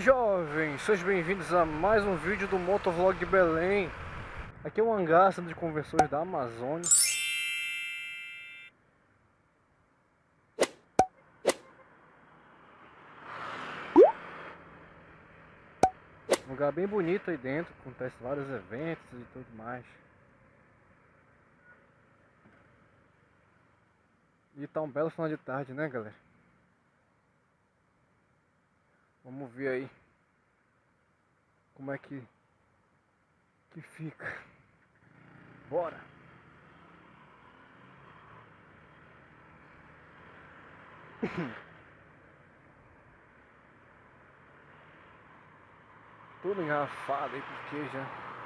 jovens, sejam bem-vindos a mais um vídeo do Motovlog Belém. Aqui é o hangar de conversões da Amazônia. Um lugar bem bonito aí dentro, acontece vários eventos e tudo mais. E tá um belo final de tarde, né galera? Vamos ver aí como é que que fica. Bora. Tudo engarrafado aí porque já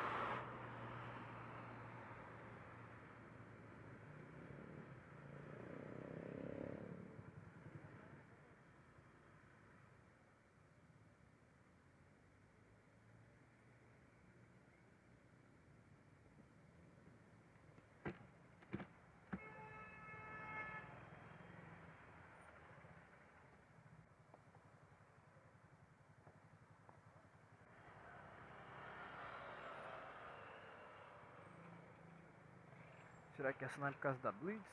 Será que é por causa da Blitz?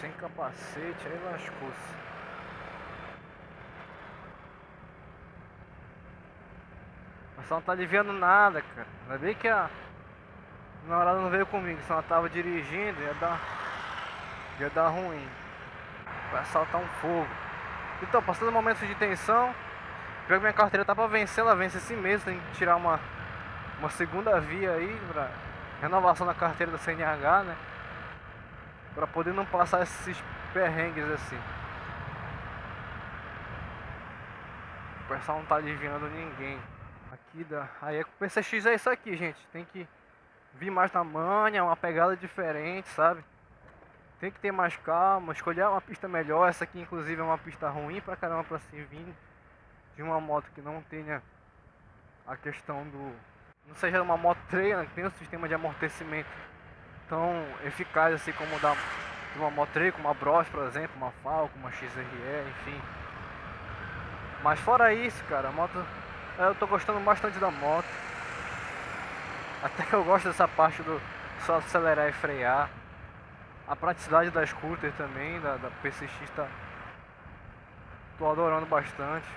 Sem capacete, aí lascou-se. Mas só não tá aliviando nada, cara. Ainda bem que a namorada não veio comigo, se ela tava dirigindo, ia dar. ia dar ruim. Vai saltar um fogo. Então, passando momentos de tensão, pior que minha carteira tá pra vencer, ela vence esse mês, tem que tirar uma, uma segunda via aí pra renovação da carteira da CNH, né? Para poder não passar esses perrengues assim. O pessoal não tá aliviando ninguém. Aqui da. Aí é o PCX é isso aqui, gente. Tem que vir mais na manha, uma pegada diferente, sabe? Tem que ter mais calma, escolher uma pista melhor. Essa aqui, inclusive, é uma pista ruim pra caramba pra se vir de uma moto que não tenha a questão do. Não seja uma moto treina, que tem um sistema de amortecimento tão eficaz assim como da uma Motrei, como uma Bros, por exemplo, uma Falco, uma XRE, enfim. Mas fora isso, cara, a moto eu tô gostando bastante da moto. Até que eu gosto dessa parte do só acelerar e frear. A praticidade da scooter também, da, da PCX tá tô adorando bastante.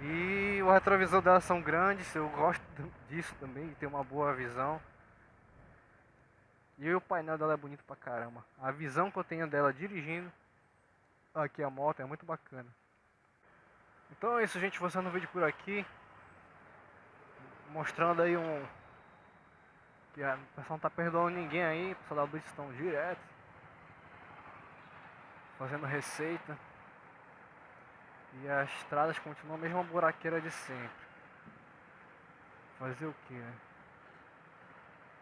E o retrovisor dela são grandes, eu gosto disso também, de ter uma boa visão. E o painel dela é bonito pra caramba. A visão que eu tenho dela dirigindo aqui a moto é muito bacana. Então é isso, gente. Vou no vídeo por aqui. Mostrando aí um... Que a pessoa não tá perdoando ninguém aí. O pessoal da Blitz estão direto. Fazendo receita. E as estradas continuam a mesma buraqueira de sempre. Fazer o que, né?